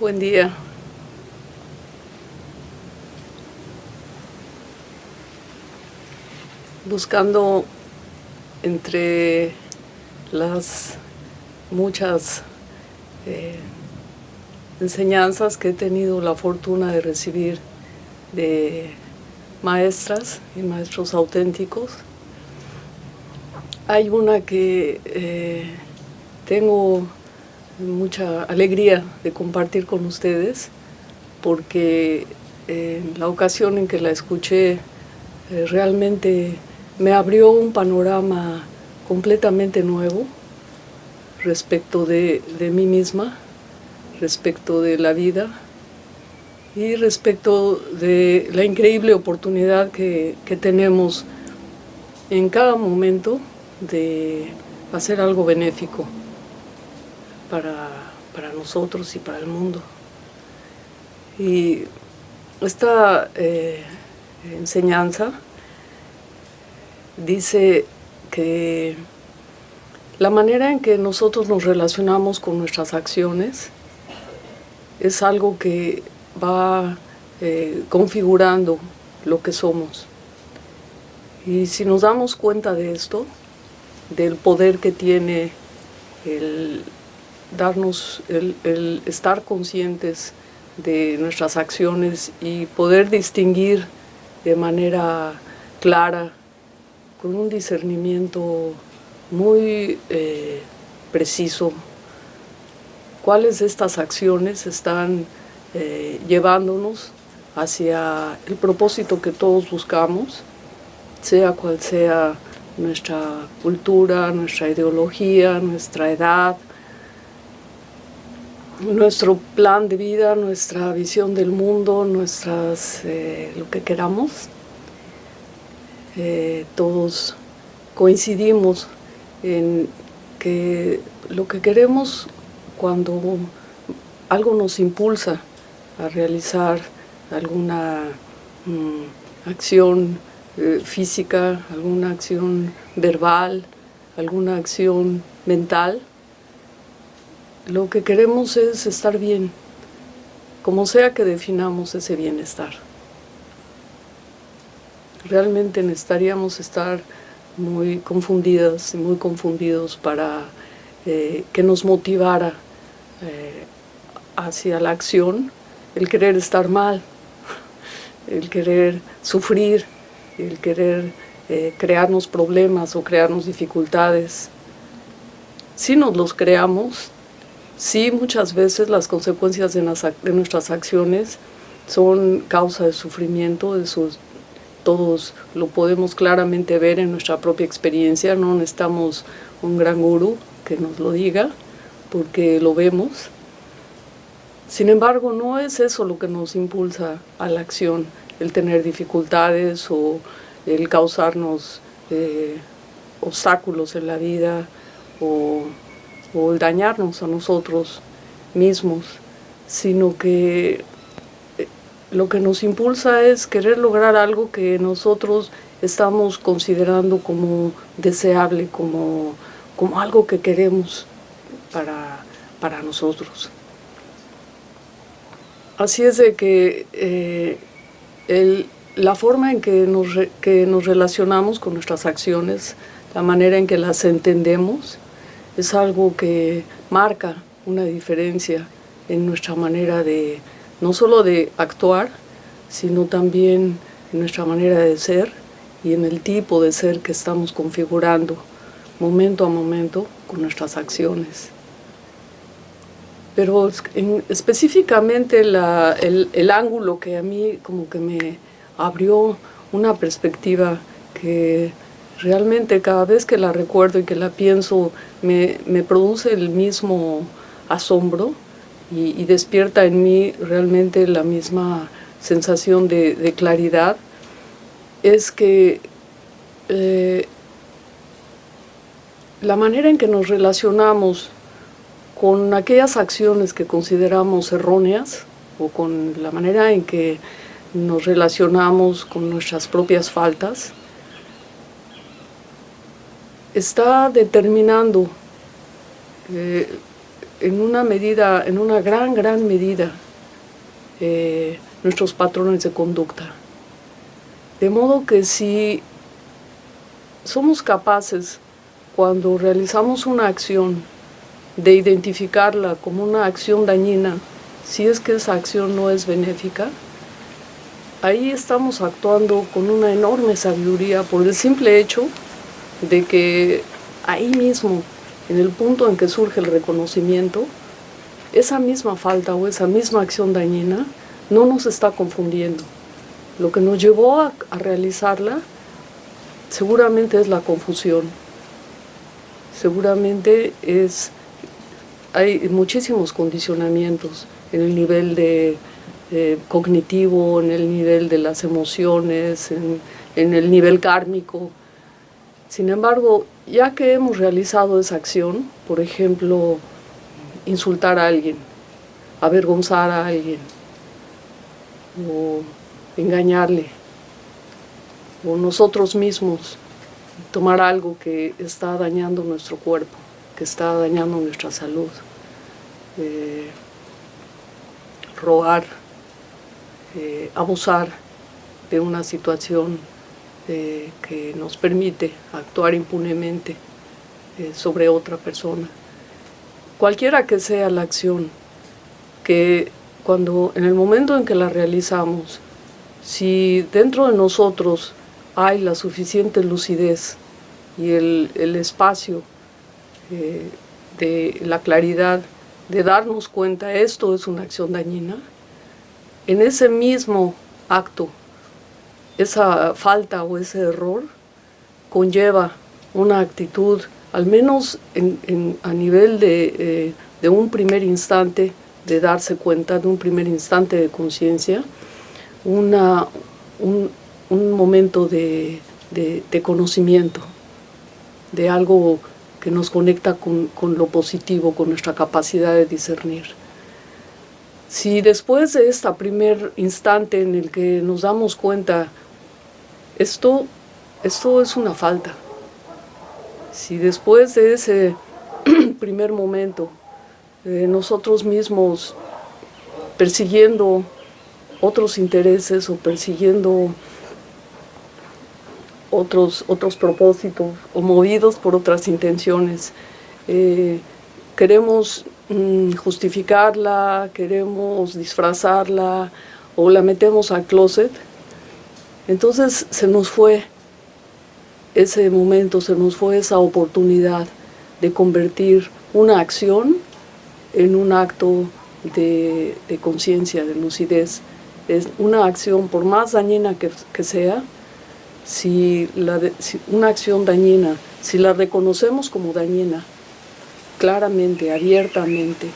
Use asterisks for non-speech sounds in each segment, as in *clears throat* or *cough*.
Buen día. Buscando entre las muchas eh, enseñanzas que he tenido la fortuna de recibir de maestras y maestros auténticos, hay una que eh, tengo mucha alegría de compartir con ustedes porque en la ocasión en que la escuché eh, realmente me abrió un panorama completamente nuevo respecto de, mí misma, respecto de la vida y respecto de la increíble oportunidad que tenemos en cada momento de hacer algo benéfico para, nosotros y para el mundo. Y esta eh, enseñanza dice que la manera en que nosotros nos relacionamos con nuestras acciones es algo que va eh, configurando lo que somos. Y si nos damos cuenta de esto, del poder que tiene el darnos el, estar conscientes de nuestras acciones y poder distinguir de manera clara, con un discernimiento muy eh, preciso, cuáles de estas acciones están eh, llevándonos hacia el propósito que todos buscamos, sea cual sea nuestra cultura, nuestra ideología, nuestra edad, nuestro plan de vida, nuestra visión del mundo, nuestras, eh, lo que queramos. Eh, todos coincidimos en que lo que queremos cuando algo nos impulsa a realizar alguna mm, acción eh, física, alguna acción verbal, alguna acción mental, lo que queremos es estar bien, como sea que definamos ese bienestar. Realmente necesitaríamos estar muy confundidas y muy confundidos para eh, que nos motivara eh, hacia la acción el querer estar mal, el querer sufrir, el querer eh, crearnos problemas o crearnos dificultades. Si nos los creamos, Sí, muchas veces las consecuencias de, nuestras acciones son causa de sufrimiento, de todos lo podemos claramente ver en nuestra propia experiencia, no necesitamos un gran gurú que nos lo diga, porque lo vemos. Sin embargo, no es eso lo que nos impulsa a la acción, el tener dificultades o el causarnos eh, obstáculos en la vida o o el dañarnos a nosotros mismos, sino que eh, lo que nos impulsa es querer lograr algo que nosotros estamos considerando como deseable, como, como algo que queremos para, para nosotros. Así es de que eh, la forma en que nos, que nos relacionamos con nuestras acciones, la manera en que las entendemos, es algo que marca una diferencia en nuestra manera de, no solo de actuar, sino también en nuestra manera de ser y en el tipo de ser que estamos configurando momento a momento con nuestras acciones. Pero específicamente el, el ángulo que a mí como que me abrió una perspectiva que realmente cada vez que la recuerdo y que la pienso me, produce el mismo asombro y, despierta en mí realmente la misma sensación de, claridad, es que eh, la manera en que nos relacionamos con aquellas acciones que consideramos erróneas o con la manera en que nos relacionamos con nuestras propias faltas, está determinando eh, en una medida, en una gran, gran medida, eh, nuestros patrones de conducta. De modo que si somos capaces, cuando realizamos una acción, de identificarla como una acción dañina, si es que esa acción no es benéfica, ahí estamos actuando con una enorme sabiduría por el simple hecho de que ahí mismo, en el punto en que surge el reconocimiento, esa misma falta o esa misma acción dañina no nos está confundiendo. Lo que nos llevó a, realizarla seguramente es la confusión. Seguramente es, hay muchísimos condicionamientos en el nivel de, cognitivo, en el nivel de las emociones, en el nivel kármico. Sin embargo, ya que hemos realizado esa acción, por ejemplo, insultar a alguien, avergonzar a alguien, o engañarle, o nosotros mismos tomar algo que está dañando nuestro cuerpo, que está dañando nuestra salud, eh, robar, eh, abusar de una situación eh, que nos permite actuar impunemente sobre otra persona. Cualquiera que sea la acción que cuando en el momento en que la realizamos, si dentro de nosotros hay la suficiente lucidez y el, espacio eh, de la claridad de darnos cuenta esto es una acción dañina, en ese mismo acto, esa falta o ese error conlleva una actitud, al menos a nivel de, eh, de un primer instante, de darse cuenta de un primer instante de conciencia, un, un, momento de, de, conocimiento, de algo que nos conecta con, con, lo positivo, con nuestra capacidad de discernir. Si después de este primer instante en el que nos damos cuenta, esto, esto es una falta, si después de ese *clears throat* primer momento nosotros mismos persiguiendo otros intereses o persiguiendo otros, otros propósitos o movidos por otras intenciones. Eh, queremos mm, justificarla, queremos disfrazarla o la metemos al closet. Entonces se nos fue ese momento, se nos fue esa oportunidad de convertir una acción en un acto de, conciencia, de lucidez. Es una acción, por más dañina que, sea, si, la una acción dañina, si la reconocemos como dañina, claramente, abiertamente,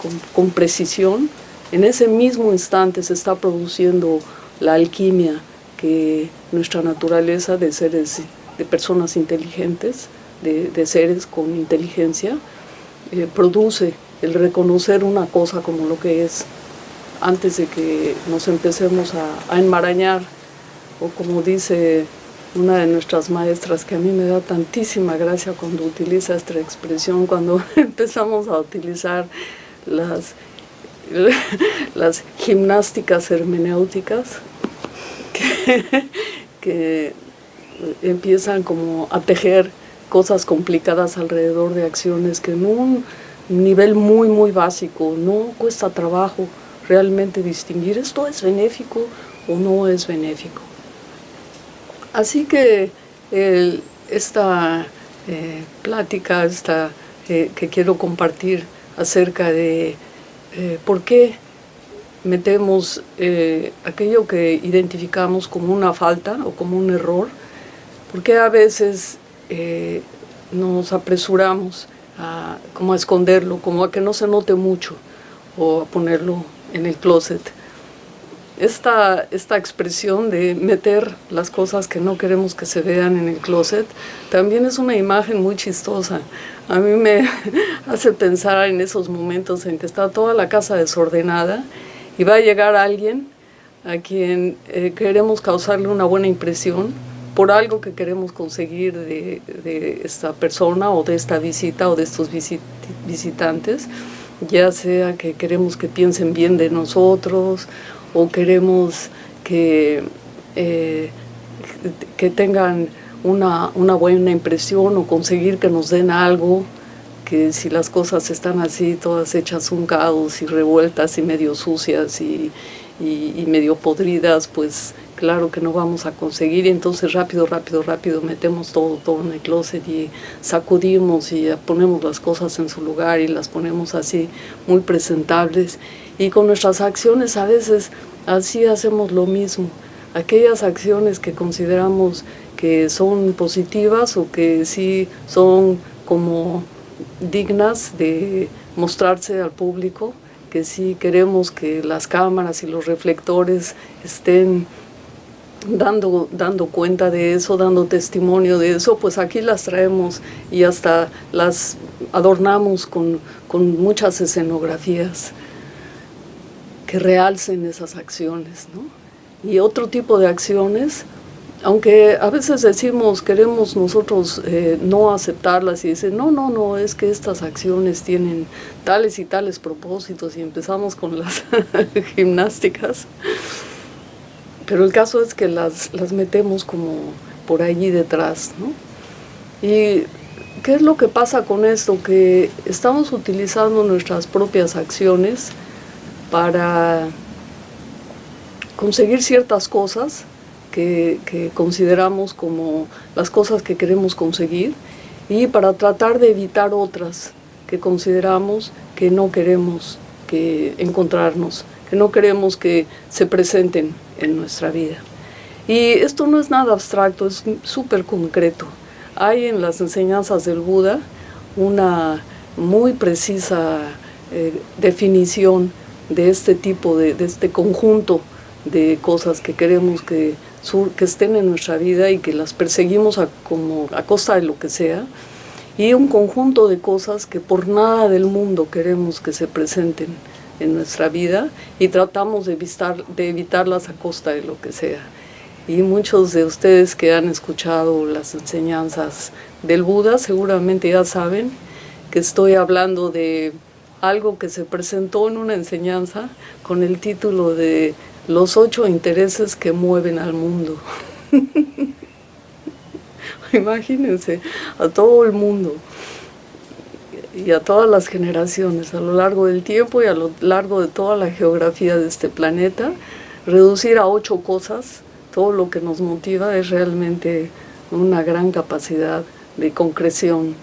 con, con, precisión, en ese mismo instante se está produciendo la alquimia que nuestra naturaleza de seres, de personas inteligentes, de, seres con inteligencia, eh, produce el reconocer una cosa como lo que es antes de que nos empecemos a, enmarañar. O como dice una de nuestras maestras que a mí me da tantísima gracia cuando utiliza esta expresión, cuando *laughs* empezamos a utilizar las, *laughs* las gimnásticas hermenéuticas *laughs* que, empiezan como a tejer cosas complicadas alrededor de acciones que en un nivel muy, muy básico, no cuesta trabajo realmente distinguir esto es benéfico o no es benéfico. Así que esta eh, plática esta, eh, que quiero compartir acerca de eh, por qué metemos aquello que identificamos como una falta o como un error, por qué a veces nos apresuramos a, como a esconderlo, como a que no se note mucho o a ponerlo en el closet. Esta, esta expresión de meter las cosas que no queremos que se vean en el closet también es una imagen muy chistosa. A mí me *laughs* hace pensar en esos momentos en que está toda la casa desordenada y va a llegar alguien a quien eh, queremos causarle una buena impresión por algo que queremos conseguir de, esta persona o de esta visita o de estos visitantes ya sea que queremos que piensen bien de nosotros o queremos que, eh, que tengan una, una buena impresión o conseguir que nos den algo, que si las cosas están así, todas hechas un caos y revueltas y medio sucias y, y, medio podridas, pues claro que no vamos a conseguir y entonces rápido, rápido, rápido metemos todo, todo en el closet y sacudimos y ponemos las cosas en su lugar y las ponemos así muy presentables y con nuestras acciones a veces así hacemos lo mismo. Aquellas acciones que consideramos que son positivas o que sí son como dignas de mostrarse al público, que sí queremos que las cámaras y los reflectores estén dando, dando cuenta de eso, dando testimonio de eso, pues aquí las traemos y hasta las adornamos con, con muchas escenografías que realcen esas acciones. Y otro tipo de acciones aunque a veces decimos, queremos nosotros eh, no aceptarlas y dicen, no, no, no, es que estas acciones tienen tales y tales propósitos y empezamos con las *laughs* gimnásticas. Pero el caso es que las, las metemos como por allí detrás, ¿no? ¿Y qué es lo que pasa con esto? Que estamos utilizando nuestras propias acciones para conseguir ciertas cosas que, consideramos como las cosas que queremos conseguir y para tratar de evitar otras que consideramos que no queremos que encontrarnos, que no queremos que se presenten en nuestra vida. Y esto no es nada abstracto, es súper concreto. Hay en las enseñanzas del Buda una muy precisa eh, definición de este tipo, de, de este conjunto de cosas que queremos que que estén en nuestra vida y que las perseguimos a, como, a costa de lo que sea, y un conjunto de cosas que por nada del mundo queremos que se presenten en nuestra vida y tratamos de, evitar, de evitarlas a costa de lo que sea. Y muchos de ustedes que han escuchado las enseñanzas del Buda seguramente ya saben que estoy hablando de algo que se presentó en una enseñanza con el título de los ocho intereses que mueven al mundo. *laughs* Imagínense, a todo el mundo y a todas las generaciones a lo largo del tiempo y a lo largo de toda la geografía de este planeta, reducir a ocho cosas todo lo que nos motiva es realmente una gran capacidad de concreción.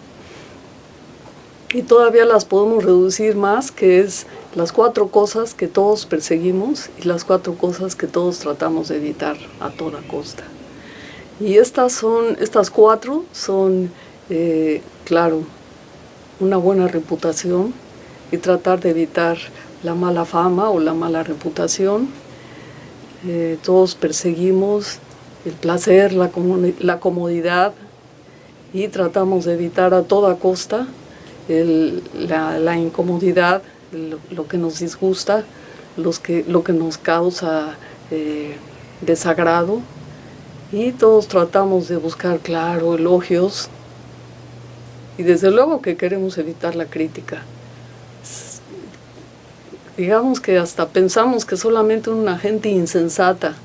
Y todavía las podemos reducir más, que es las cuatro cosas que todos perseguimos y las cuatro cosas que todos tratamos de evitar a toda costa. Y estas, son, estas cuatro son, eh, claro, una buena reputación y tratar de evitar la mala fama o la mala reputación. Eh, todos perseguimos el placer, la, la comodidad y tratamos de evitar a toda costa la, incomodidad, lo, que nos disgusta, los que, lo que nos causa eh, desagrado y todos tratamos de buscar, claro, elogios y desde luego que queremos evitar la crítica. Digamos que hasta pensamos que solamente una gente insensata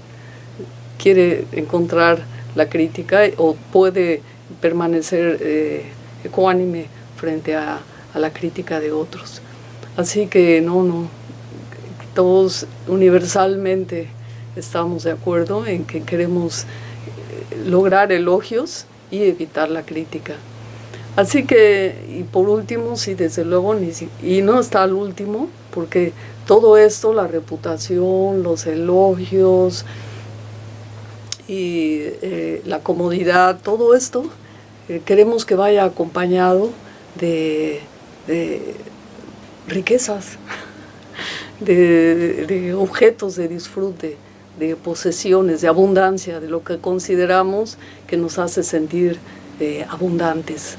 quiere encontrar la crítica o puede permanecer eh, ecuánime frente a la crítica de otros. Así que no, no, todos universalmente estamos de acuerdo en que queremos eh, lograr elogios y evitar la crítica. Así que, y por último, sí, desde luego, y no está al último, porque todo esto, la reputación, los elogios y eh, la comodidad, todo esto, eh, queremos que vaya acompañado de riquezas, *laughs* de, objetos de disfrute, de posesiones, de abundancia, de lo que consideramos que nos hace sentir eh, abundantes,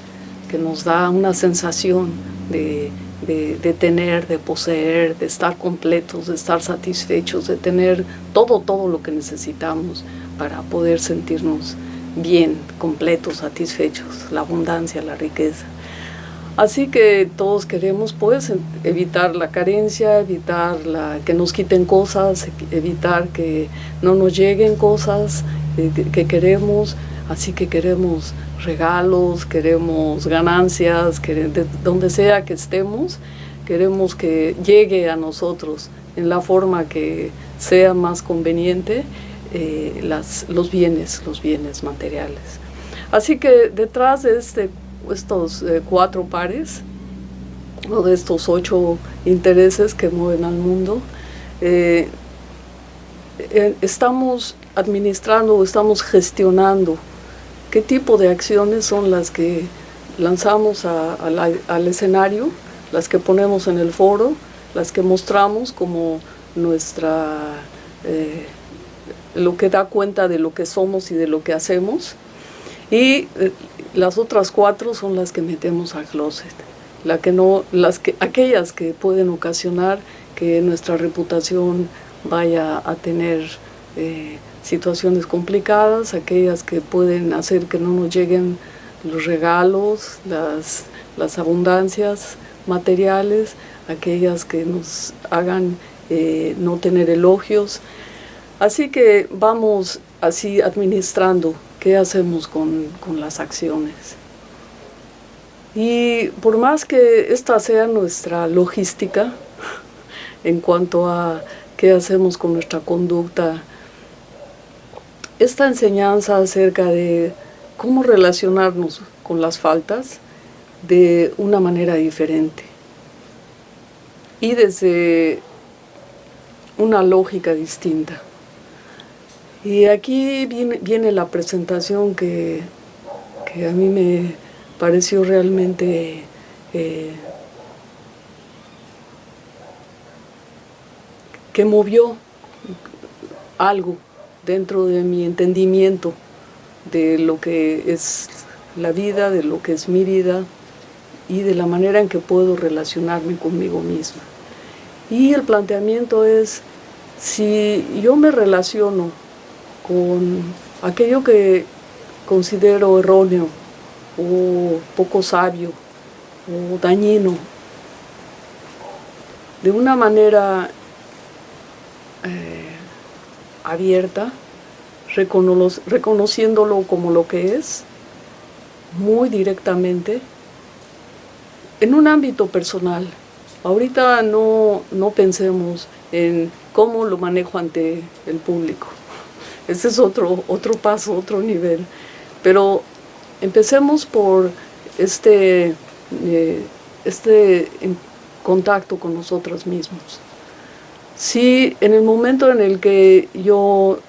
que nos da una sensación de, de, tener, de poseer, de estar completos, de estar satisfechos, de tener todo, todo lo que necesitamos para poder sentirnos bien, completos, satisfechos, la abundancia, la riqueza. Así que todos queremos pues evitar la carencia, evitar la, que nos quiten cosas, evitar que no nos lleguen cosas eh, que, queremos, así que queremos regalos, queremos ganancias, de donde sea que estemos, queremos que llegue a nosotros en la forma que sea más conveniente eh, los bienes, los bienes materiales. Así que detrás de este estos eh, cuatro pares o de estos ocho intereses que mueven al mundo, eh, eh, estamos administrando o estamos gestionando qué tipo de acciones son las que lanzamos al escenario, las que ponemos en el foro, las que mostramos como nuestra, lo que da cuenta de lo que somos y de lo que hacemos, y las otras cuatro son las que metemos al closet, la que no, las que, aquellas que pueden ocasionar que nuestra reputación vaya a tener eh, situaciones complicadas, aquellas que pueden hacer que no nos lleguen los regalos, las, las abundancias materiales, aquellas que nos hagan eh, no tener elogios. Así que vamos así administrando qué hacemos con, las acciones. Y por más que esta sea nuestra logística, *laughs* en cuanto a qué hacemos con nuestra conducta, esta enseñanza acerca de cómo relacionarnos con las faltas de una manera diferente y desde una lógica distinta. Y aquí viene, la presentación que, a mí me pareció realmente eh, que movió algo dentro de mi entendimiento de lo que es la vida, de lo que es mi vida y de la manera en que puedo relacionarme conmigo misma. Y el planteamiento es, si yo me relaciono con aquello que considero erróneo o poco sabio o dañino de una manera eh, abierta, reconociéndolo como lo que es, muy directamente, en un ámbito personal. Ahorita no, no pensemos en cómo lo manejo ante el público. Ese es otro, otro paso, otro nivel. Pero empecemos por este, eh, este contacto con nosotros mismos. Si en el momento en el que yo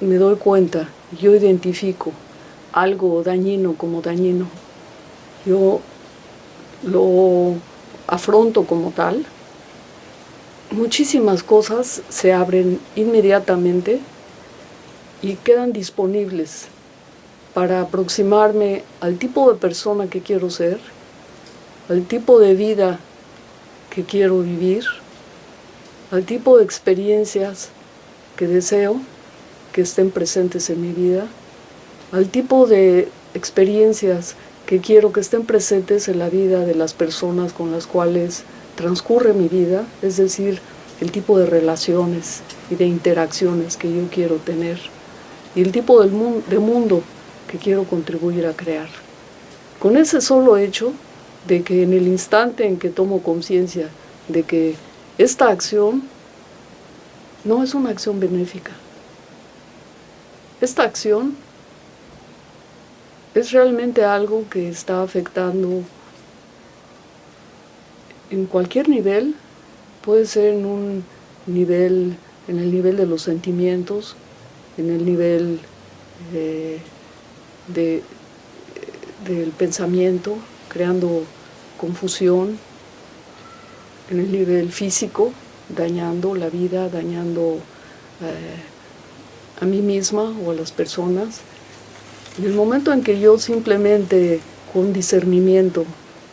me doy cuenta, yo identifico algo dañino como dañino, yo lo afronto como tal, muchísimas cosas se abren inmediatamente y quedan disponibles para aproximarme al tipo de persona que quiero ser, al tipo de vida que quiero vivir, al tipo de experiencias que deseo que estén presentes en mi vida, al tipo de experiencias que quiero que estén presentes en la vida de las personas con las cuales transcurre mi vida, es decir, el tipo de relaciones y de interacciones que yo quiero tener y el tipo de mundo que quiero contribuir a crear. Con ese solo hecho de que en el instante en que tomo conciencia de que esta acción no es una acción benéfica. Esta acción es realmente algo que está afectando en cualquier nivel, puede ser en un nivel, en el nivel de los sentimientos, en el nivel eh, del pensamiento, creando confusión, en el nivel físico, dañando la vida, dañando eh, a mí misma o a las personas. En el momento en que yo simplemente con discernimiento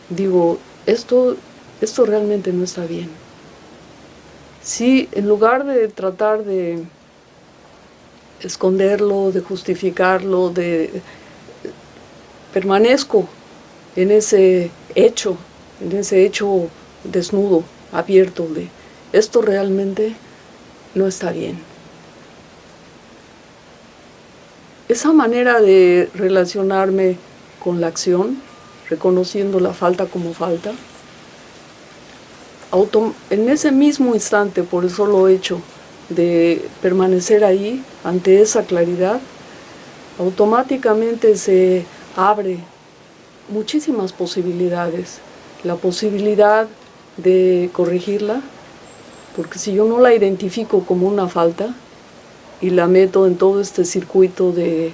digo, esto, esto realmente no está bien. Si en lugar de tratar de esconderlo, de justificarlo, de permanezco en ese hecho en ese hecho desnudo, abierto de esto realmente no está bien. Esa manera de relacionarme con la acción, reconociendo la falta como falta, en ese mismo instante, por el solo hecho de permanecer ahí, ante esa claridad, automáticamente se abre muchísimas posibilidades. La posibilidad de corregirla, porque si yo no la identifico como una falta y la meto en todo este circuito de,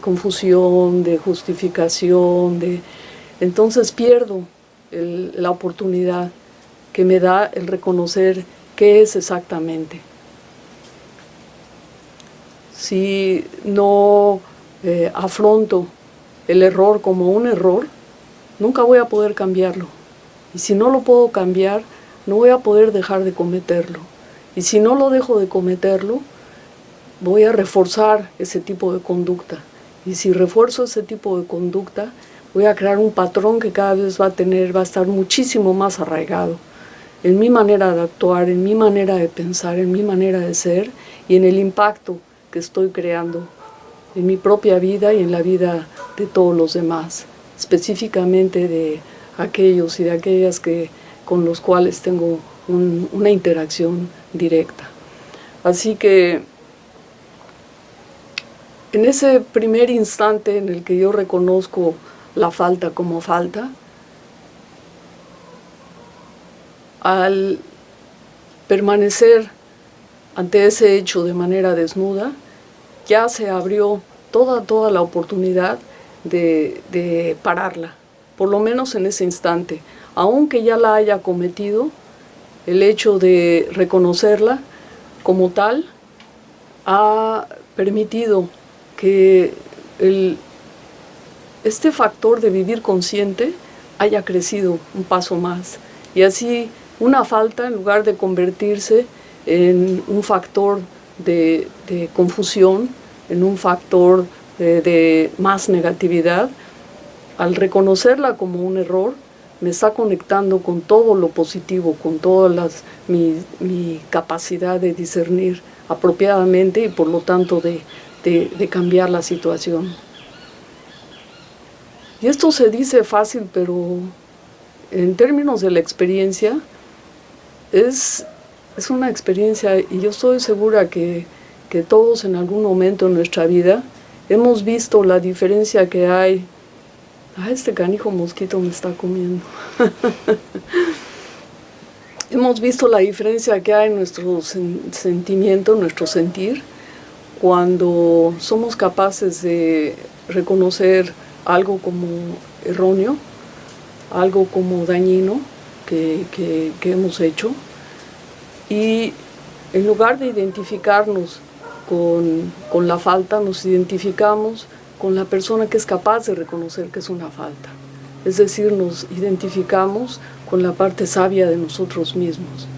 confusión, de justificación, de, entonces pierdo la oportunidad que me da el reconocer qué es exactamente. Si no eh, afronto el error como un error, nunca voy a poder cambiarlo. Y si no lo puedo cambiar, no voy a poder dejar de cometerlo. Y si no lo dejo de cometerlo, voy a reforzar ese tipo de conducta. Y si refuerzo ese tipo de conducta, voy a crear un patrón que cada vez va a tener, va a estar muchísimo más arraigado en mi manera de actuar, en mi manera de pensar, en mi manera de ser y en el impacto que estoy creando en mi propia vida y en la vida de todos los demás, específicamente de aquellos y de aquellas que, con los cuales tengo una interacción directa. Así que en ese primer instante en el que yo reconozco la falta como falta, al permanecer ante ese hecho de manera desnuda, ya se abrió toda, toda la oportunidad de, de pararla, por lo menos en ese instante. Aunque ya la haya cometido, el hecho de reconocerla como tal ha permitido que el, este factor de vivir consciente haya crecido un paso más. Y así una falta, en lugar de convertirse en un factor de, confusión, en un factor de, más negatividad, al reconocerla como un error, me está conectando con todo lo positivo, con toda las, mi, mi, capacidad de discernir apropiadamente y por lo tanto de, de, cambiar la situación. Y esto se dice fácil, pero en términos de la experiencia, es, es una experiencia y yo estoy segura que, que todos en algún momento en nuestra vida hemos visto la diferencia que hay. Ah, este canijo mosquito me está comiendo. *laughs* hemos visto la diferencia que hay en nuestro sentimiento, nuestro sentir, cuando somos capaces de reconocer algo como erróneo, algo como dañino, que, hemos hecho y en lugar de identificarnos con, con, la falta, nos identificamos con la persona que es capaz de reconocer que es una falta. Es decir, nos identificamos con la parte sabia de nosotros mismos.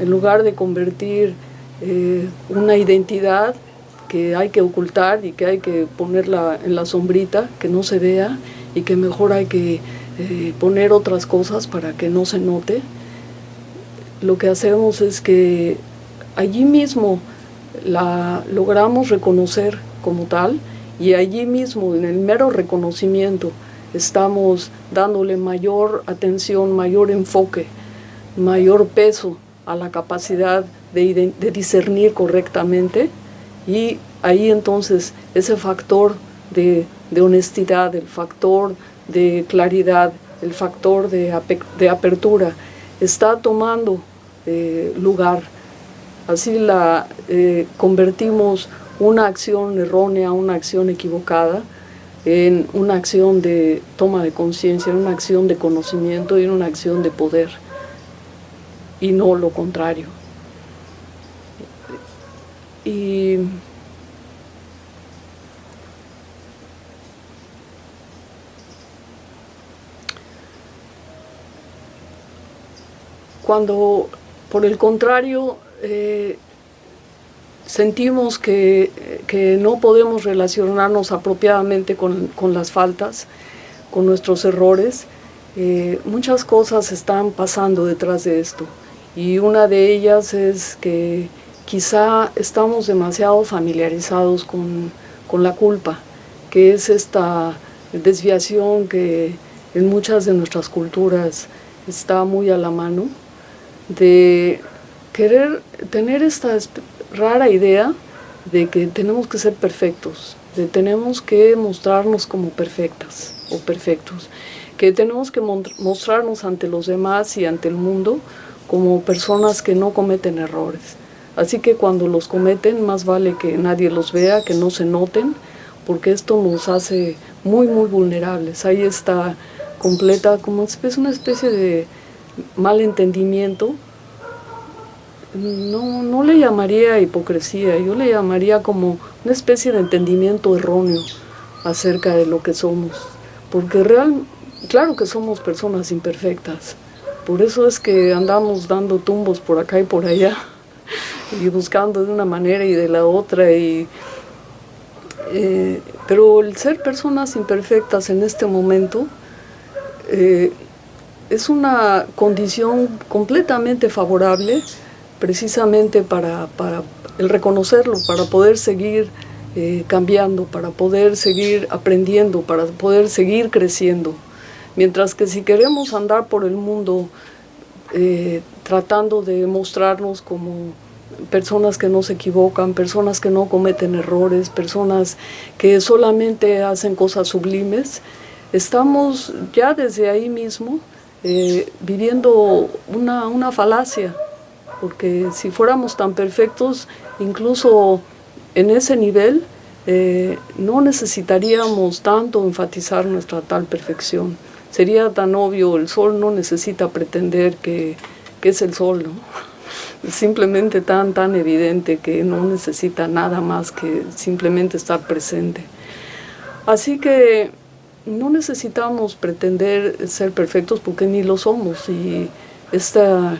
En lugar de convertir eh, una identidad que hay que ocultar y que hay que ponerla en la sombrita, que no se vea y que mejor hay que eh, poner otras cosas para que no se note, lo que hacemos es que allí mismo la logramos reconocer como tal y allí mismo en el mero reconocimiento estamos dándole mayor atención, mayor enfoque, mayor peso a la capacidad de, discernir correctamente y ahí entonces ese factor de, de honestidad, el factor de claridad, el factor de, apertura, está tomando eh, lugar. Así la eh, convertimos una acción errónea, una acción equivocada, en una acción de toma de conciencia, en una acción de conocimiento y en una acción de poder, y no lo contrario. Y Cuando, por el contrario, eh, sentimos que, no podemos relacionarnos apropiadamente con, las faltas, con nuestros errores, eh, muchas cosas están pasando detrás de esto. Y una de ellas es que quizá estamos demasiado familiarizados con, con la culpa, que es esta desviación que en muchas de nuestras culturas está muy a la mano, de querer tener esta rara idea de que tenemos que ser perfectos, de tenemos que mostrarnos como perfectas o perfectos, que tenemos que mostrarnos ante los demás y ante el mundo como personas que no cometen errores. Así que cuando los cometen, más vale que nadie los vea, que no se noten, porque esto nos hace muy, muy vulnerables. Ahí está completa, como es una especie de malentendimiento no, no le llamaría hipocresía, yo le llamaría como una especie de entendimiento erróneo acerca de lo que somos. Porque real, claro que somos personas imperfectas, por eso es que andamos dando tumbos por acá y por allá, *laughs* y buscando de una manera y de la otra, y, eh, pero el ser personas imperfectas en este momento eh, es una condición completamente favorable precisamente para, el reconocerlo, para poder seguir eh, cambiando, para poder seguir aprendiendo, para poder seguir creciendo. Mientras que si queremos andar por el mundo eh, tratando de mostrarnos como personas que no se equivocan, personas que no cometen errores, personas que solamente hacen cosas sublimes, estamos ya desde ahí mismo eh, viviendo una, una falacia, porque si fuéramos tan perfectos, incluso en ese nivel, eh, no necesitaríamos tanto enfatizar nuestra tal perfección. Sería tan obvio, el sol no necesita pretender que, que es el sol, ¿no? *laughs* simplemente tan, tan evidente que no necesita nada más que simplemente estar presente. Así que no necesitamos pretender ser perfectos porque ni lo somos y esta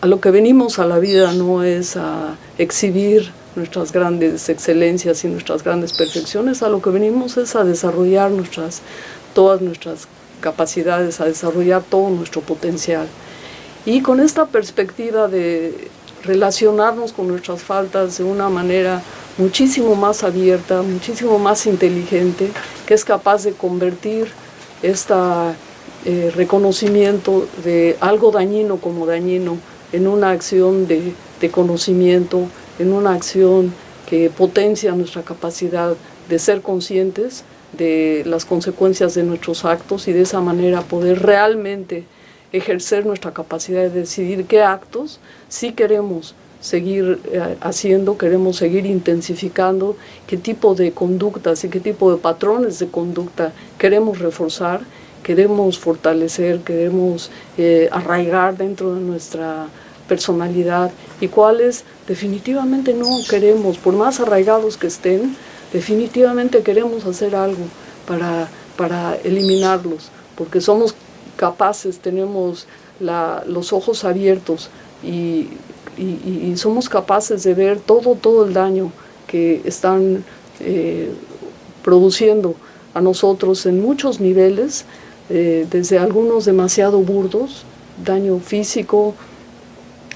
a lo que venimos a la vida no es a exhibir nuestras grandes excelencias y nuestras grandes perfecciones, a lo que venimos es a desarrollar nuestras, todas nuestras capacidades, a desarrollar todo nuestro potencial. Y con esta perspectiva de relacionarnos con nuestras faltas de una manera muchísimo más abierta, muchísimo más inteligente, que es capaz de convertir esta eh, reconocimiento de algo dañino como dañino en una acción de, de conocimiento, en una acción que potencia nuestra capacidad de ser conscientes de las consecuencias de nuestros actos y de esa manera poder realmente ejercer nuestra capacidad de decidir qué actos sí queremos seguir eh, haciendo, queremos seguir intensificando, qué tipo de conductas y qué tipo de patrones de conducta queremos reforzar queremos fortalecer, queremos eh, arraigar dentro de nuestra personalidad y cuáles definitivamente no queremos, por más arraigados que estén, definitivamente queremos hacer algo para, para eliminarlos, porque somos capaces, tenemos los ojos abiertos y, somos capaces de ver todo, todo el daño que están eh, produciendo a nosotros en muchos niveles, eh, desde algunos demasiado burdos, daño físico,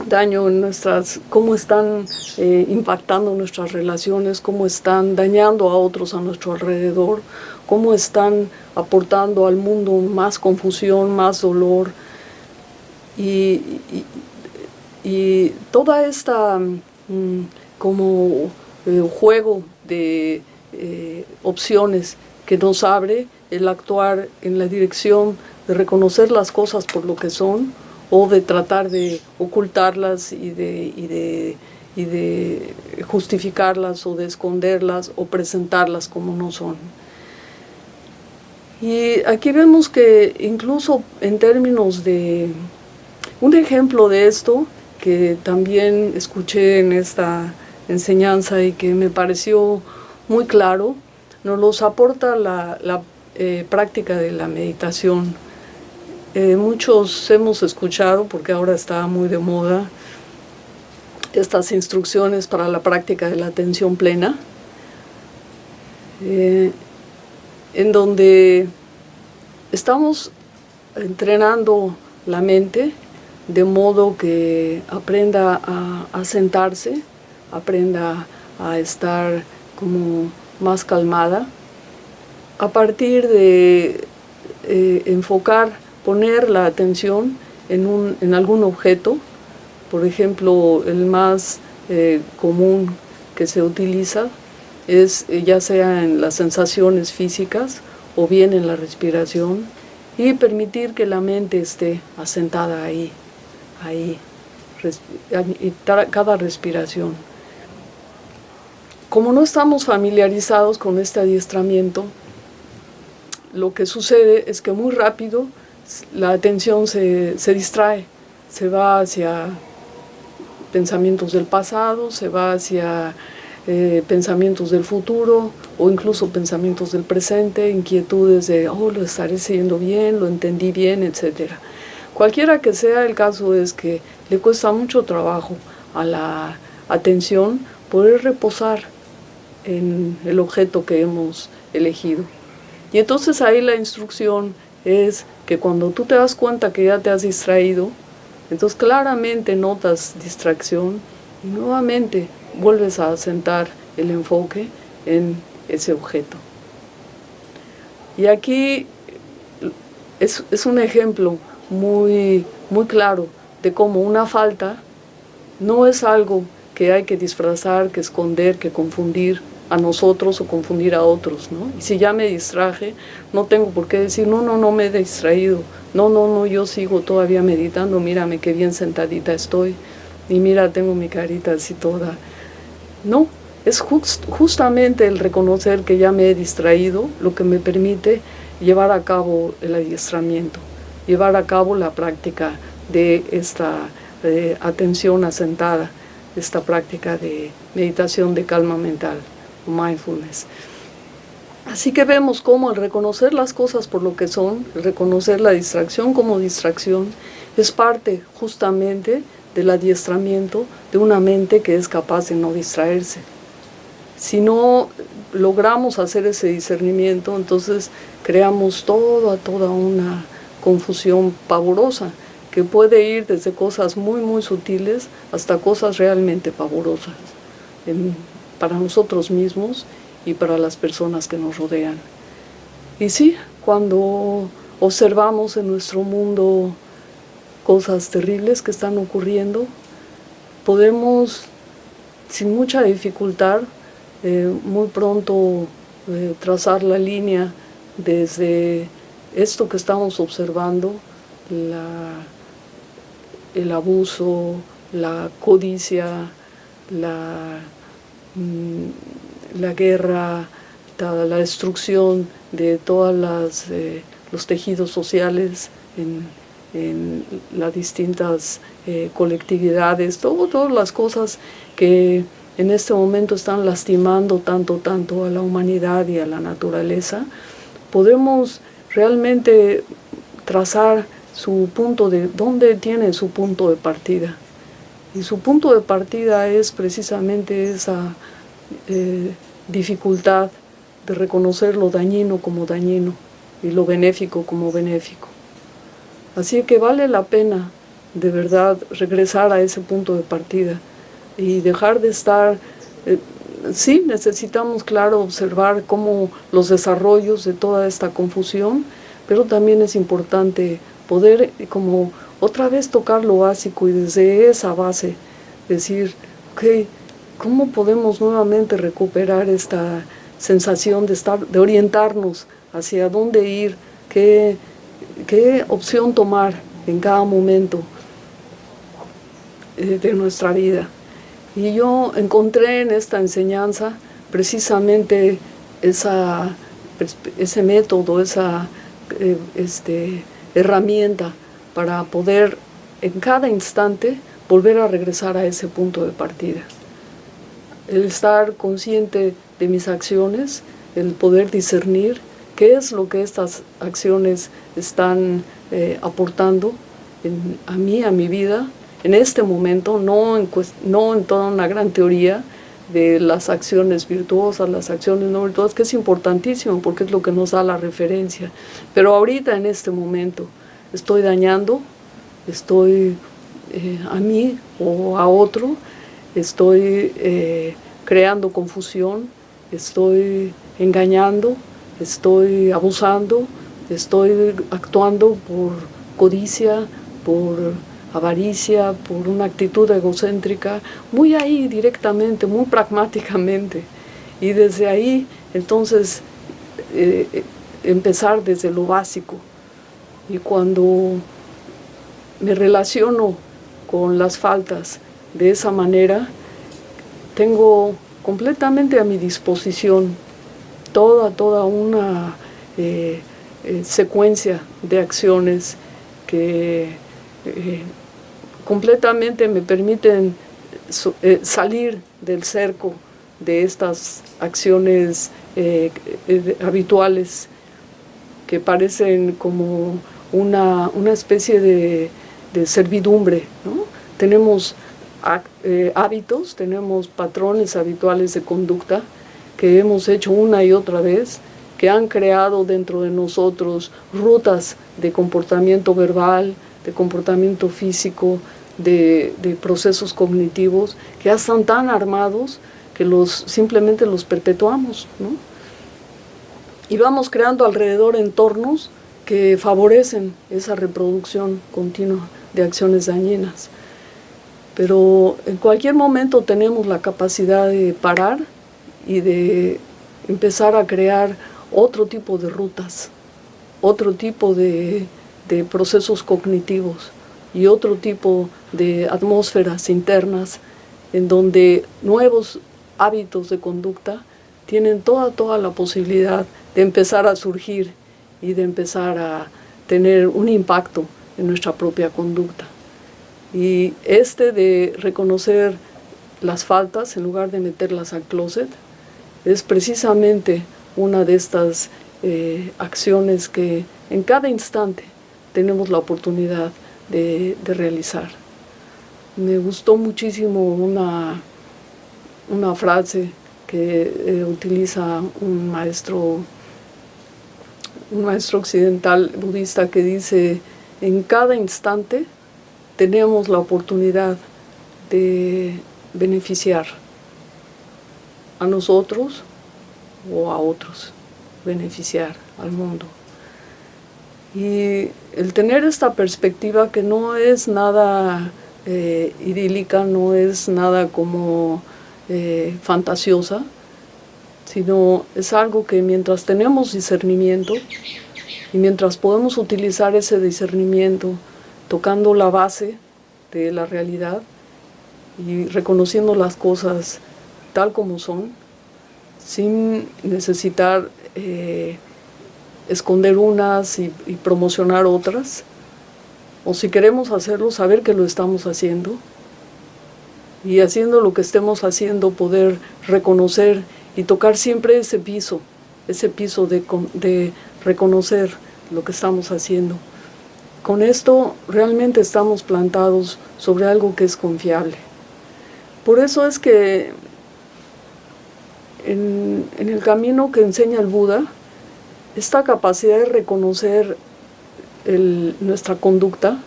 daño en nuestras, cómo están eh, impactando nuestras relaciones, cómo están dañando a otros a nuestro alrededor, cómo están aportando al mundo más confusión, más dolor. Y, y, toda esta mm, como eh, juego de opciones que nos abre el actuar en la dirección de reconocer las cosas por lo que son o de tratar de ocultarlas y de, de, justificarlas o de esconderlas o presentarlas como no son. Y aquí vemos que incluso en términos de un ejemplo de esto que también escuché en esta enseñanza y que me pareció muy claro, nos los aporta la, eh, práctica de la meditación. Eh, muchos hemos escuchado, porque ahora está muy de moda, estas instrucciones para la práctica de la atención plena, eh, en donde estamos entrenando la mente de modo que aprenda a, sentarse, aprenda a estar como más calmada, a partir de eh, enfocar, poner la atención en, un, en, algún objeto, por ejemplo, el más eh, común que se utiliza es eh, ya sea en las sensaciones físicas o bien en la respiración y permitir que la mente esté asentada ahí, ahí, cada respiración. Como no estamos familiarizados con este adiestramiento, lo que sucede es que muy rápido la atención se, se distrae, se va hacia pensamientos del pasado, se va hacia eh, pensamientos del futuro o incluso pensamientos del presente, inquietudes de, oh, lo estaré siguiendo bien, lo entendí bien, etc. Cualquiera que sea el caso es que le cuesta mucho trabajo a la atención poder reposar en el objeto que hemos elegido. Y entonces ahí la instrucción es que cuando tú te das cuenta que ya te has distraído, entonces claramente notas distracción y nuevamente vuelves a asentar el enfoque en ese objeto. Y aquí es, es un ejemplo muy, muy claro de cómo una falta no es algo que hay que disfrazar, que esconder, que confundir, a nosotros o confundir a otros, ¿no? Y si ya me distraje, no tengo por qué decir, no, no, no me he distraído, no, no, no, yo sigo todavía meditando, mírame qué bien sentadita estoy, y mira, tengo mi carita así toda. No, es justamente el reconocer que ya me he distraído lo que me permite llevar a cabo el adiestramiento, llevar a cabo la práctica de esta eh, atención asentada, esta práctica de meditación de calma mental mindfulness. Así que vemos cómo el reconocer las cosas por lo que son, reconocer la distracción como distracción, es parte justamente del adiestramiento de una mente que es capaz de no distraerse. Si no logramos hacer ese discernimiento, entonces creamos toda, toda una confusión pavorosa que puede ir desde cosas muy, muy sutiles hasta cosas realmente pavorosas para nosotros mismos y para las personas que nos rodean. Y sí, cuando observamos en nuestro mundo cosas terribles que están ocurriendo, podemos sin mucha dificultad eh, muy pronto eh, trazar la línea desde esto que estamos observando, el abuso, la codicia, la Mm, la guerra, la destrucción de todos eh, los tejidos sociales en, las distintas eh, colectividades, todas las cosas que en este momento están lastimando tanto, tanto a la humanidad y a la naturaleza, podemos realmente trazar su punto de, dónde tiene su punto de partida. Y su punto de partida es precisamente esa eh, dificultad de reconocer lo dañino como dañino y lo benéfico como benéfico. Así que vale la pena de verdad regresar a ese punto de partida y dejar de estar... Eh, sí, necesitamos, claro, observar cómo los desarrollos de toda esta confusión, pero también es importante poder como otra vez tocar lo básico y desde esa base decir, ok, ¿cómo podemos nuevamente recuperar esta sensación de, estar, de orientarnos hacia dónde ir, qué, qué opción tomar en cada momento eh, de nuestra vida? Y yo encontré en esta enseñanza precisamente esa, ese método, esa eh, este, herramienta para poder en cada instante volver a regresar a ese punto de partida. El estar consciente de mis acciones, el poder discernir qué es lo que estas acciones están eh, aportando a mí, a mi vida, en este momento, no en, no en toda una gran teoría de las acciones virtuosas, las acciones no virtuosas, que es importantísimo porque es lo que nos da la referencia. Pero ahorita, en este momento, estoy dañando, estoy eh, a mí o a otro, estoy eh, creando confusión, estoy engañando, estoy abusando, estoy actuando por codicia, por avaricia, por una actitud egocéntrica, muy ahí directamente, muy pragmáticamente. Y desde ahí, entonces, eh, empezar desde lo básico. Y cuando me relaciono con las faltas de esa manera, tengo completamente a mi disposición toda, toda una eh, eh, secuencia de acciones que completamente me permiten salir del cerco de estas acciones habituales que parecen como una, una especie de, de servidumbre. ¿no? Tenemos eh, hábitos, tenemos patrones habituales de conducta que hemos hecho una y otra vez, que han creado dentro de nosotros rutas de comportamiento verbal, de comportamiento físico, de, procesos cognitivos, que ya están tan armados que los, simplemente los perpetuamos. Y vamos creando alrededor entornos que favorecen esa reproducción continua de acciones dañinas pero en cualquier momento tenemos la capacidad de parar y de empezar a crear otro tipo de rutas, otro tipo de, procesos cognitivos y otro tipo de atmósferas internas en donde nuevos hábitos de conducta tienen toda, toda la posibilidad de empezar a surgir y de empezar a tener un impacto en nuestra propia conducta. Y este de reconocer las faltas en lugar de meterlas al closet es precisamente una de estas eh, acciones que en cada instante tenemos la oportunidad de, realizar. Me gustó muchísimo una, una frase que eh, utiliza un maestro, un maestro occidental budista que dice, en cada instante tenemos la oportunidad de beneficiar a nosotros o a otros, beneficiar al mundo. Y el tener esta perspectiva que no es nada eh, idílica, no es nada como eh, fantasiosa, sino es algo que mientras tenemos discernimiento y mientras podemos utilizar ese discernimiento tocando la base de la realidad y reconociendo las cosas tal como son, sin necesitar eh, esconder unas y, promocionar otras, o si queremos hacerlo, saber que lo estamos haciendo, y haciendo lo que estemos haciendo, poder reconocer y tocar siempre ese piso, ese piso de, de reconocer lo que estamos haciendo. Con esto realmente estamos plantados sobre algo que es confiable. Por eso es que en, el camino que enseña el Buda, esta capacidad de reconocer nuestra conducta,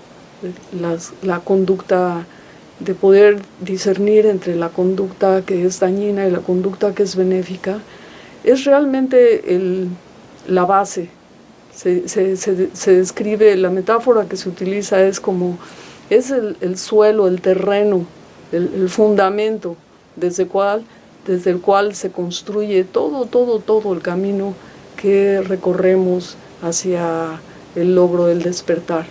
la conducta de poder discernir entre la conducta que es dañina y la conducta que es benéfica, es realmente la base. Se, describe, la metáfora que se utiliza es como, es el, suelo, el terreno, el, fundamento desde el cual se construye todo, todo, todo el camino que recorremos hacia el logro del despertar.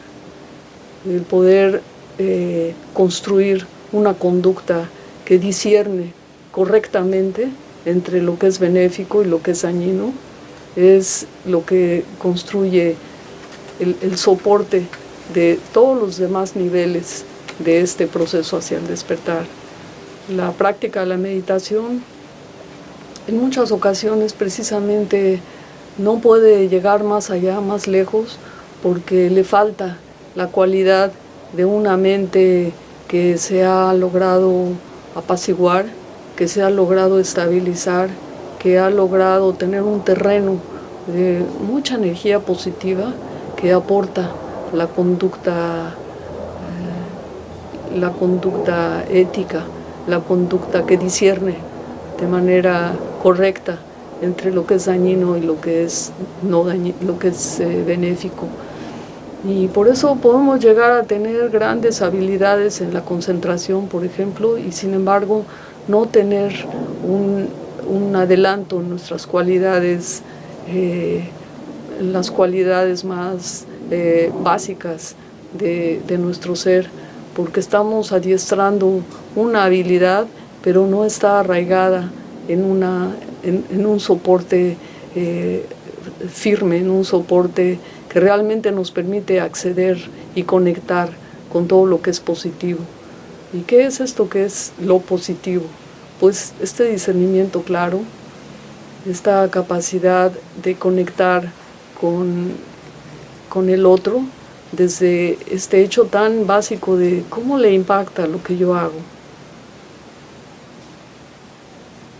El poder eh, construir una conducta que discierne correctamente entre lo que es benéfico y lo que es dañino, es lo que construye el, soporte de todos los demás niveles de este proceso hacia el despertar. La práctica de la meditación en muchas ocasiones precisamente no puede llegar más allá, más lejos, porque le falta la cualidad de una mente que se ha logrado apaciguar que se ha logrado estabilizar, que ha logrado tener un terreno de mucha energía positiva que aporta la conducta, eh, la conducta ética, la conducta que discierne de manera correcta entre lo que es dañino y lo que es, no lo que es eh, benéfico. Y por eso podemos llegar a tener grandes habilidades en la concentración, por ejemplo, y sin embargo no tener un, adelanto en nuestras cualidades, eh, las cualidades más eh, básicas de, nuestro ser, porque estamos adiestrando una habilidad, pero no está arraigada en, una, en, un soporte eh, firme, en un soporte que realmente nos permite acceder y conectar con todo lo que es positivo. ¿Y qué es esto que es lo positivo? Pues este discernimiento claro, esta capacidad de conectar con, con el otro desde este hecho tan básico de cómo le impacta lo que yo hago,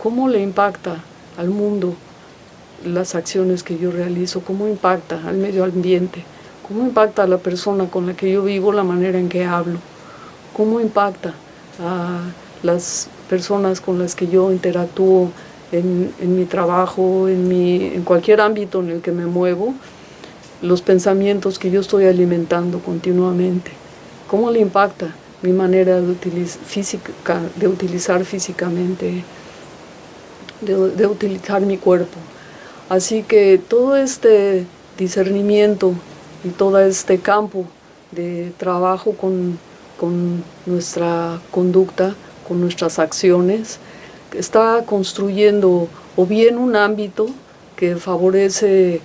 cómo le impacta al mundo las acciones que yo realizo, cómo impacta al medio ambiente, cómo impacta a la persona con la que yo vivo, la manera en que hablo, cómo impacta a las personas con las que yo interactúo en, mi trabajo, en, mi, en cualquier ámbito en el que me muevo, los pensamientos que yo estoy alimentando continuamente, cómo le impacta mi manera de, física, de utilizar físicamente, de utilizar mi cuerpo. Así que todo este discernimiento y todo este campo de trabajo con, nuestra conducta, con nuestras acciones, está construyendo o bien un ámbito que favorece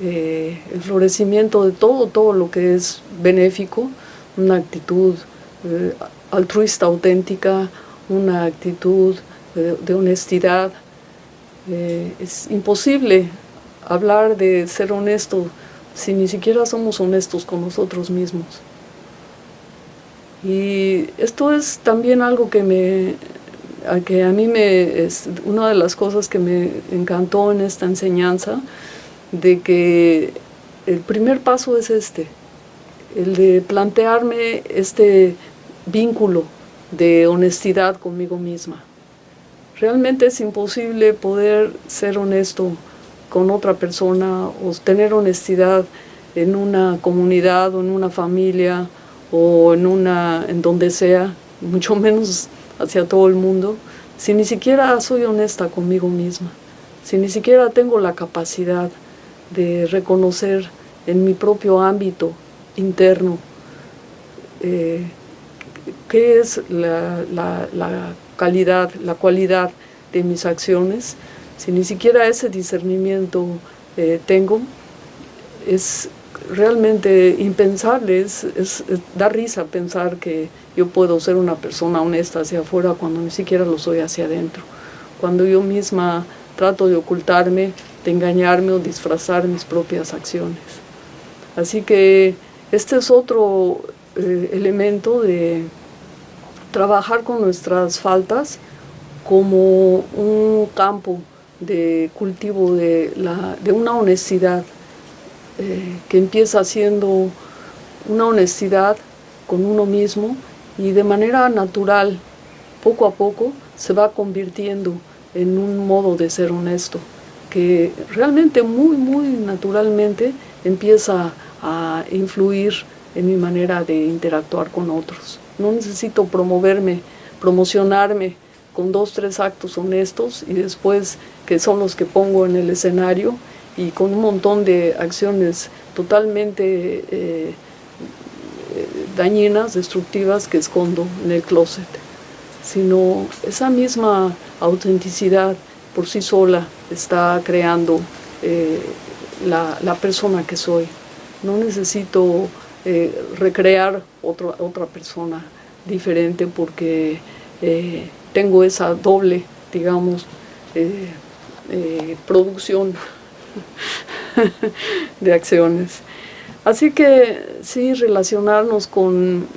eh, el florecimiento de todo, todo lo que es benéfico, una actitud eh, altruista auténtica, una actitud de honestidad, es imposible hablar de ser honesto si ni siquiera somos honestos con nosotros mismos. Y esto es también algo que me a que a mí me es una de las cosas que me encantó en esta enseñanza de que el primer paso es este, el de plantearme este vínculo de honestidad conmigo misma. Realmente es imposible poder ser honesto con otra persona o tener honestidad en una comunidad o en una familia o en, una, en donde sea, *laughs* mucho menos hacia todo el mundo, si ni siquiera soy honesta conmigo misma, si ni siquiera tengo la capacidad de reconocer en mi propio ámbito interno eh, qué es la, la calidad, la cualidad de mis acciones, si ni siquiera ese discernimiento eh, tengo, es realmente impensable, es, da risa pensar que yo puedo ser una persona honesta hacia afuera cuando ni siquiera lo soy hacia adentro. Cuando yo misma trato de ocultarme, de engañarme o disfrazar mis propias acciones. Así que este es otro eh, elemento de trabajar con nuestras faltas como un campo de cultivo de, la, una honestidad eh, que empieza siendo una honestidad con uno mismo y de manera natural, poco a poco, se va convirtiendo en un modo de ser honesto, que realmente muy, muy naturalmente empieza a influir en mi manera de interactuar con otros. No necesito promoverme, promocionarme con dos, tres actos honestos y después que son los que pongo en el escenario y con un montón de acciones totalmente eh, dañinas, destructivas que escondo en el closet, sino esa misma autenticidad por sí sola está creando eh, la, persona que soy. No necesito eh, recrear otra persona diferente porque eh, tengo esa doble, digamos, eh, producción *laughs* de acciones. Así que sí, relacionarnos con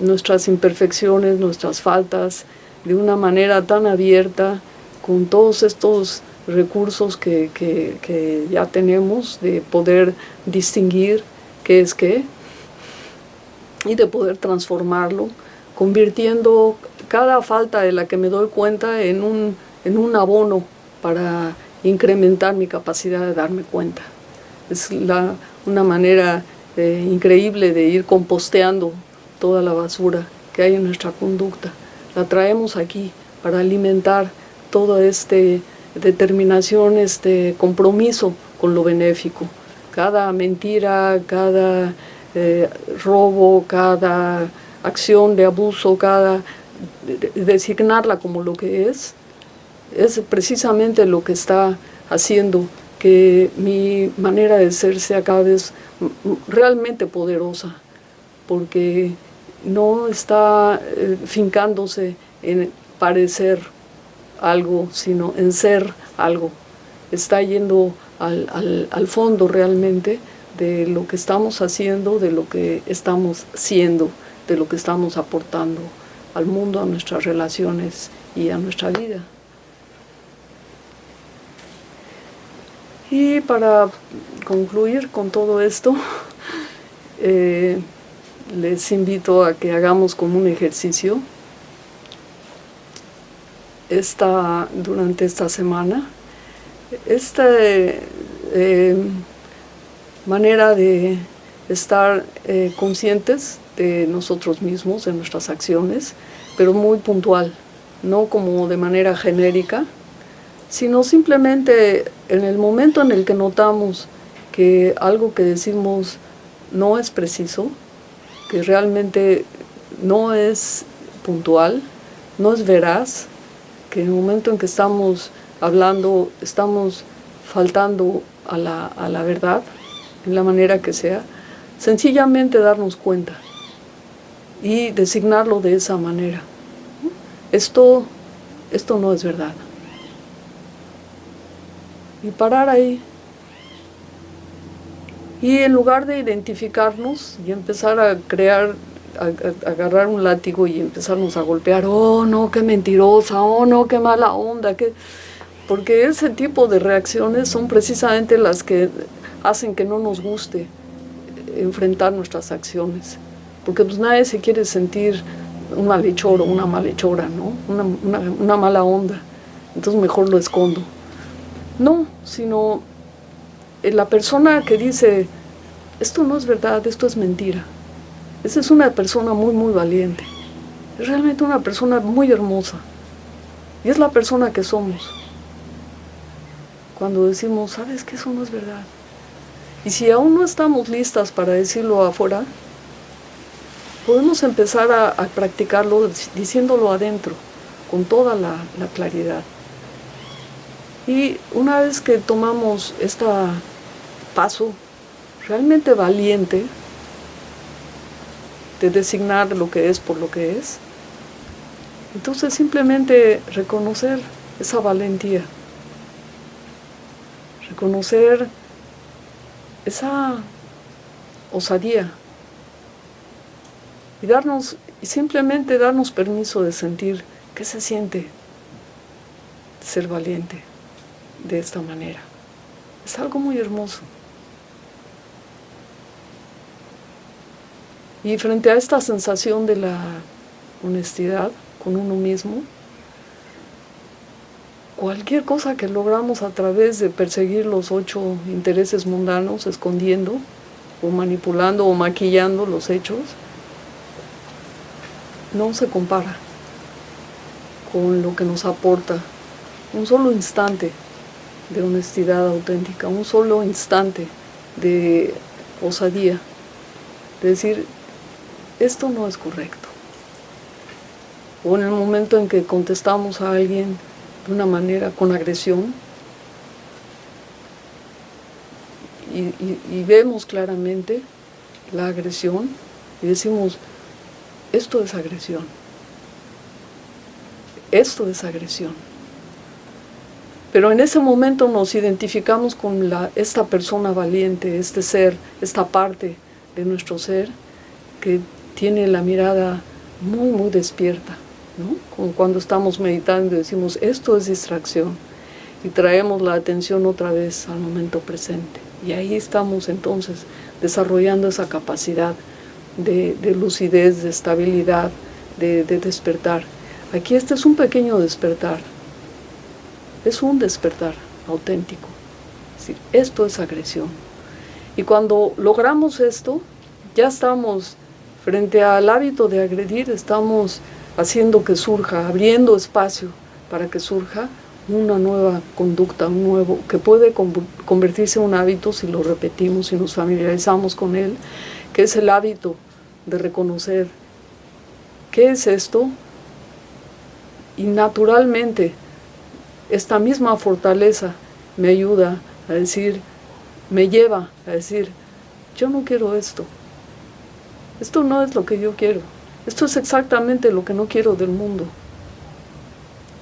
nuestras imperfecciones, nuestras faltas, de una manera tan abierta, con todos estos recursos que, que ya tenemos, de poder distinguir qué es qué, y de poder transformarlo, convirtiendo cada falta de la que me doy cuenta en un, en un abono para incrementar mi capacidad de darme cuenta. Es la, una manera eh, increíble de ir composteando toda la basura que hay en nuestra conducta. La traemos aquí para alimentar toda esta determinación, este compromiso con lo benéfico. Cada mentira, cada eh, robo, cada acción de abuso, cada designarla como lo que es, es precisamente lo que está haciendo que mi manera de ser sea cada vez realmente poderosa, porque no está eh, fincándose en parecer algo, sino en ser algo. Está yendo al, al fondo realmente de lo que estamos haciendo, de lo que estamos siendo, de lo que estamos aportando al mundo, a nuestras relaciones y a nuestra vida. Y para concluir con todo esto, *laughs* eh, les invito a que hagamos como un ejercicio esta, durante esta semana. Esta eh, manera de estar eh, conscientes de nosotros mismos, de nuestras acciones, pero muy puntual, no como de manera genérica, sino simplemente en el momento en el que notamos que algo que decimos no es preciso, que realmente no es puntual, no es veraz, que en el momento en que estamos hablando estamos faltando a la, a la verdad, en la manera que sea, sencillamente darnos cuenta y designarlo de esa manera. Esto, esto no es verdad. Y parar ahí. Y en lugar de identificarnos y empezar a crear, a, agarrar un látigo y empezarnos a golpear, oh no, qué mentirosa, oh no, qué mala onda, que porque ese tipo de reacciones son precisamente las que hacen que no nos guste enfrentar nuestras acciones. Porque pues nadie se quiere sentir un malhechor o una malhechora, ¿no? Una, una, mala onda. Entonces mejor lo escondo. No, sino eh, la persona que dice, esto no es verdad, esto es mentira. Esa es una persona muy, muy valiente. Es realmente una persona muy hermosa. Y es la persona que somos. Cuando decimos, ¿sabes que eso no es verdad? Y si aún no estamos listas para decirlo afuera, podemos empezar a, practicarlo diciéndolo adentro, con toda la, la, claridad. Y una vez que tomamos este paso realmente valiente de designar lo que es por lo que es, entonces simplemente reconocer esa valentía, reconocer esa osadía y darnos y simplemente darnos permiso de sentir qué se siente ser valiente de esta manera. Es algo muy hermoso. Y frente a esta sensación de la honestidad con uno mismo, cualquier cosa que logramos a través de perseguir los ocho intereses mundanos, escondiendo o manipulando o maquillando los hechos, no se compara con lo que nos aporta un solo instante de honestidad auténtica, un solo instante de osadía, de decir, esto no es correcto. O en el momento en que contestamos a alguien de una manera con agresión. Y, vemos claramente la agresión y decimos, esto es agresión, esto es agresión. Pero en ese momento nos identificamos con esta persona valiente, este ser, esta parte de nuestro ser que tiene la mirada muy, muy despierta ¿no? Como cuando estamos meditando decimos, esto es distracción, y traemos la atención otra vez al momento presente. Y ahí estamos entonces desarrollando esa capacidad de, lucidez, de estabilidad, de, despertar. Aquí este es un pequeño despertar, es un despertar auténtico. esto es agresión. Y cuando logramos esto, ya estamos frente al hábito de agredir, estamos haciendo que surja, abriendo espacio para que surja una nueva conducta, un nuevo, que puede convertirse en un hábito si lo repetimos, si nos familiarizamos con él, que es el hábito de reconocer qué es esto y naturalmente esta misma fortaleza me ayuda a decir, me lleva a decir, yo no quiero esto, esto no es lo que yo quiero, esto es exactamente lo que no quiero del mundo,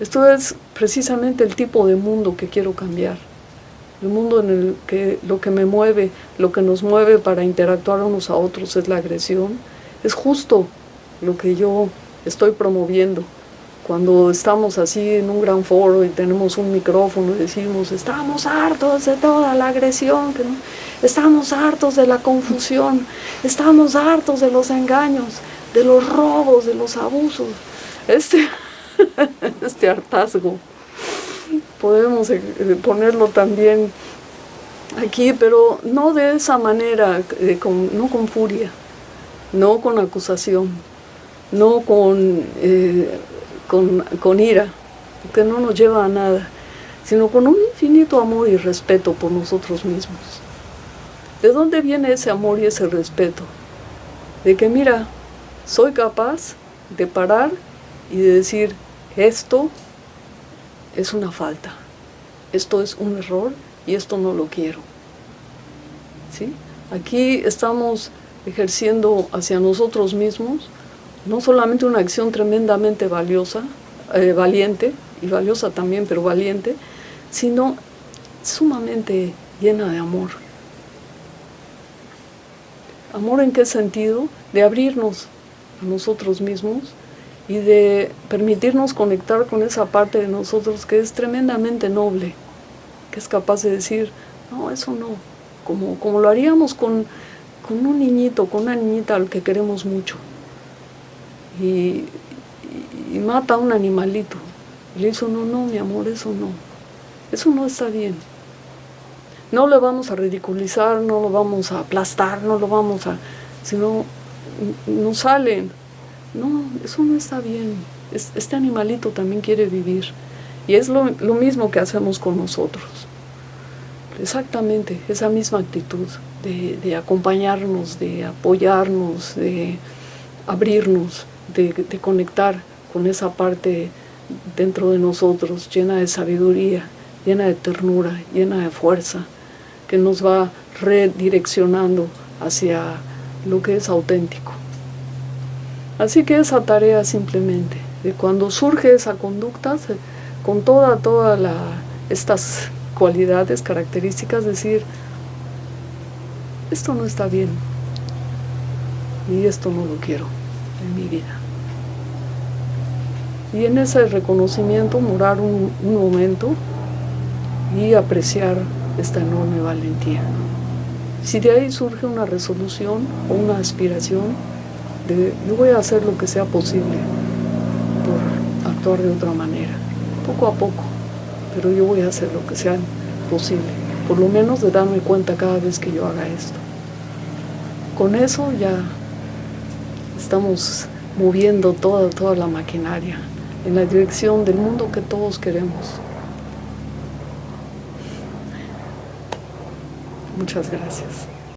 esto es precisamente el tipo de mundo que quiero cambiar, el mundo en el que lo que me mueve, lo que nos mueve para interactuar unos a otros es la agresión, es justo lo que yo estoy promoviendo. Cuando estamos así en un gran foro y tenemos un micrófono y decimos, estamos hartos de toda la agresión, estamos hartos de la confusión, estamos hartos de los engaños, de los robos, de los abusos. Este, *laughs* este hartazgo podemos eh, ponerlo también aquí, pero no de esa manera, eh, no con furia, no con acusación, no con, eh, con, con ira, que no nos lleva a nada, sino con un infinito amor y respeto por nosotros mismos. ¿De dónde viene ese amor y ese respeto? De que mira, soy capaz de parar y de decir, esto es una falta, esto es un error y esto no lo quiero. ¿Sí? Aquí estamos ejerciendo hacia nosotros mismos no solamente una acción tremendamente valiosa, eh, valiente, y valiosa también, pero valiente, sino sumamente llena de amor. ¿Amor en qué sentido? De abrirnos nosotros mismos y de permitirnos conectar con esa parte de nosotros que es tremendamente noble, que es capaz de decir, no, eso no, como, como lo haríamos con con un niñito, con una niñita al que queremos mucho. Y, mata a un animalito. Y le dice, no, no, mi amor, eso no. Eso no está bien. No lo vamos a ridiculizar, no lo vamos a aplastar, no lo vamos a... Sino, no salen. No, eso no está bien. este animalito también quiere vivir. Y es lo, lo mismo que hacemos con nosotros. Exactamente, esa misma actitud de, acompañarnos, de apoyarnos, de abrirnos, de, conectar con esa parte dentro de nosotros llena de sabiduría, llena de ternura, llena de fuerza, que nos va redireccionando hacia lo que es auténtico. Así que esa tarea simplemente, de cuando surge esa conducta, con toda, toda estas cualidades, características, decir, esto no está bien y esto no lo quiero en mi vida. Y en ese reconocimiento morar un, momento y apreciar esta enorme valentía. Si de ahí surge una resolución o una aspiración de yo voy a hacer lo que sea posible por actuar de otra manera, poco a poco, pero yo voy a hacer lo que sea posible, por lo menos de darme cuenta cada vez que yo haga esto con eso ya estamos moviendo toda, toda la maquinaria en la dirección del mundo que todos queremos. Muchas gracias.